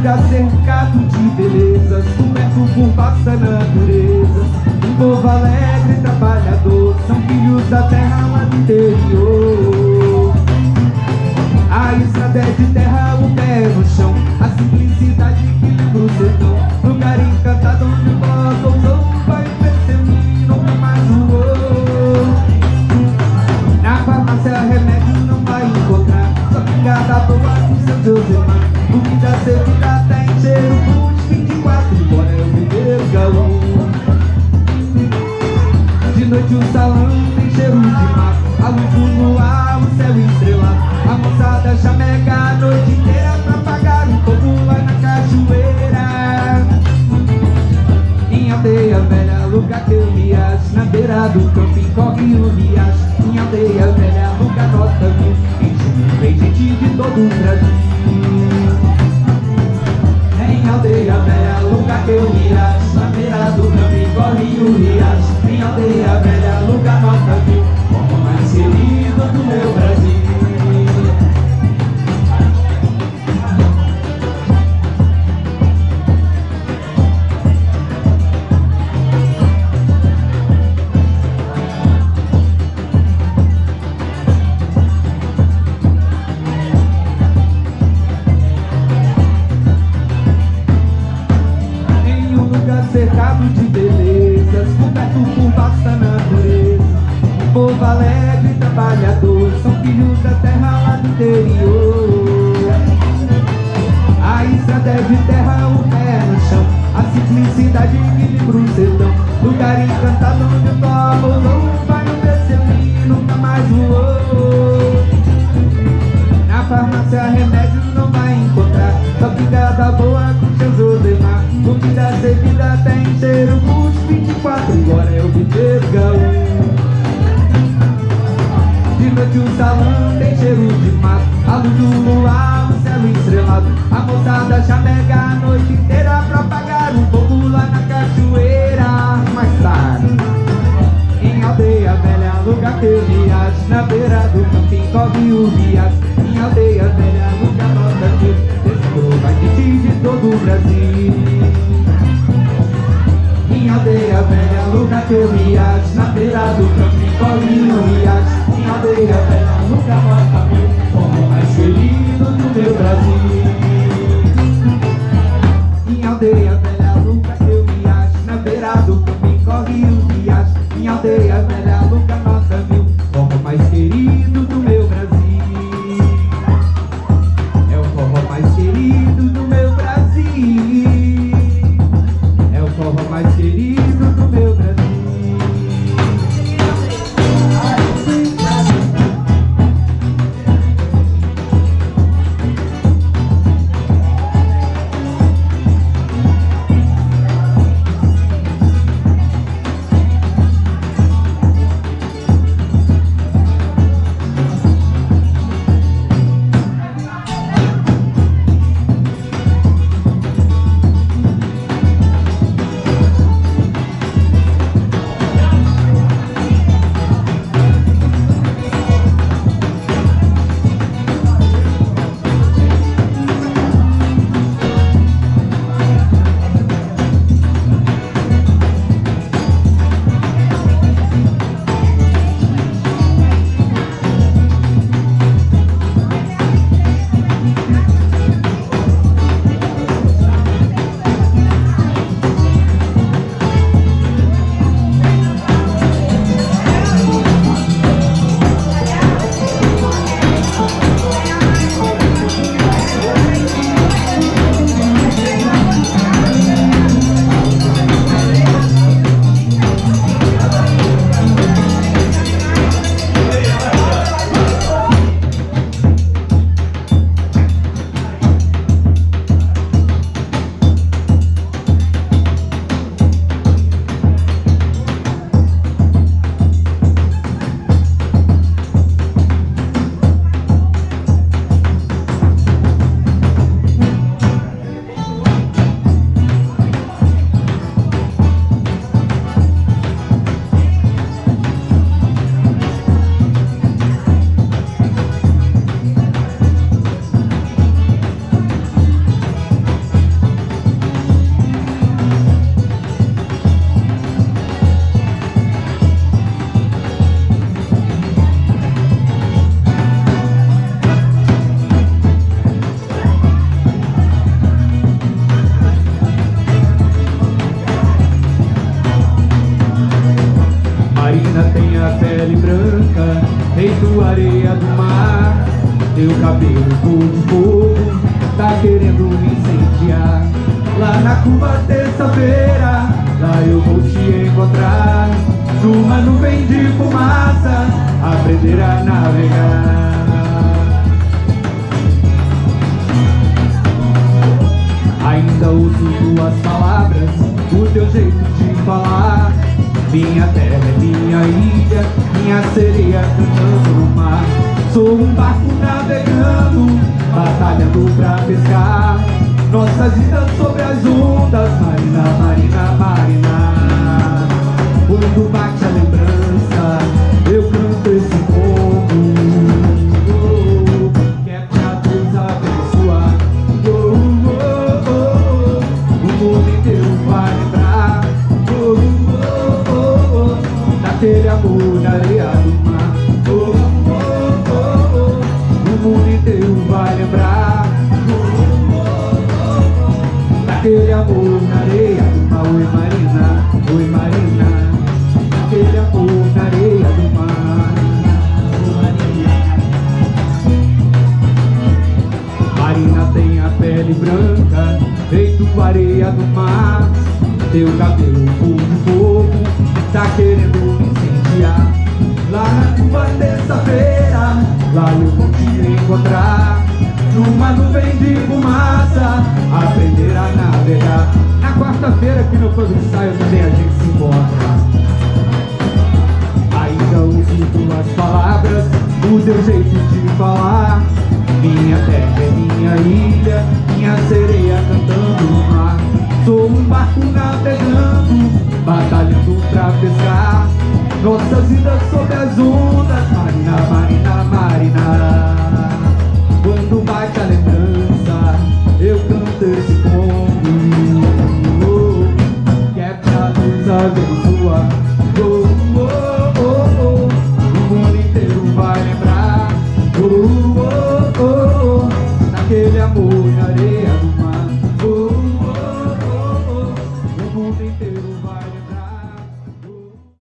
lugar cercado de belezas Coberto por vasta natureza Um povo alegre e trabalhador São filhos da terra lá do interior A simplicidade que lembra o sertão Lugar encantado onde bota o som Vai perceber, nunca mais voou Na farmácia remédio não vai encontrar. Só pingada boa com seu Josemar O que já servida camping corre o riacho Em aldeia velha, lugar nota mil. Em vem gente de todo o Brasil Lugar encantado onde o tomo não vai no e nunca mais voou Na farmácia remédio não vai encontrar. Só pingada boa com seu Josemar Comida servida tem cheiro por 24 Agora é o viveiro gaúcho. De noite o salão tem cheiro de mato. A luz do luar, o céu estrelado. A moçada chamega a noite inteira Pra apagar um fogo lá na cachoeira eu viajo Na beira do camping corre o Em aldeia velha, lugar nota mil Esse vai de todo o Brasil. Em aldeia velha, que eu riacho Na beira do camping, corre riacho Em aldeia velha, lugar mata mil Como mais querido do meu Brasil. Em aldeia velha, que eu riacho Na beira do camping, corre o riacho Em aldeia velha, lugar branca, feito areia do mar. Teu cabelo cor de fogo, tá querendo me incendiar. Lá na curva terça-feira, lá eu vou te encontrar. Numa nuvem de fumaça, aprender a navegar. Ainda uso tuas palavras, o teu jeito de Minha terra é minha ilha, minha sereia cantando no mar. Sou um barco navegando, batalhando pra pescar. Nossas vidas sobre as ondas, Marina, Marina, Marina oh. Daquele amor na areia do mar oh, oh, oh, oh. O mundo inteiro vai lembrar oh, oh, oh. Daquele amor na areia do mar Oi Marina, oi Marina Daquele amor na areia do mar Oi Marina Marina tem a pele branca, feito areia do mar Teu cabelo cor de fogo, tá querendo Lá na tua terça-feira, lá eu vou te encontrar. Numa nuvem de fumaça, aprender a navegar. Na quarta-feira aqui no Fogo Ensaio também a gente se encontra. Ainda uso tuas palavras, o teu jeito de falar. Minha terra é minha ilha, minha sereia cantando no mar. Sou um barco navegando, batalhando pra pescar Nossas vidas sob as ondas, Marina, Marina, Marina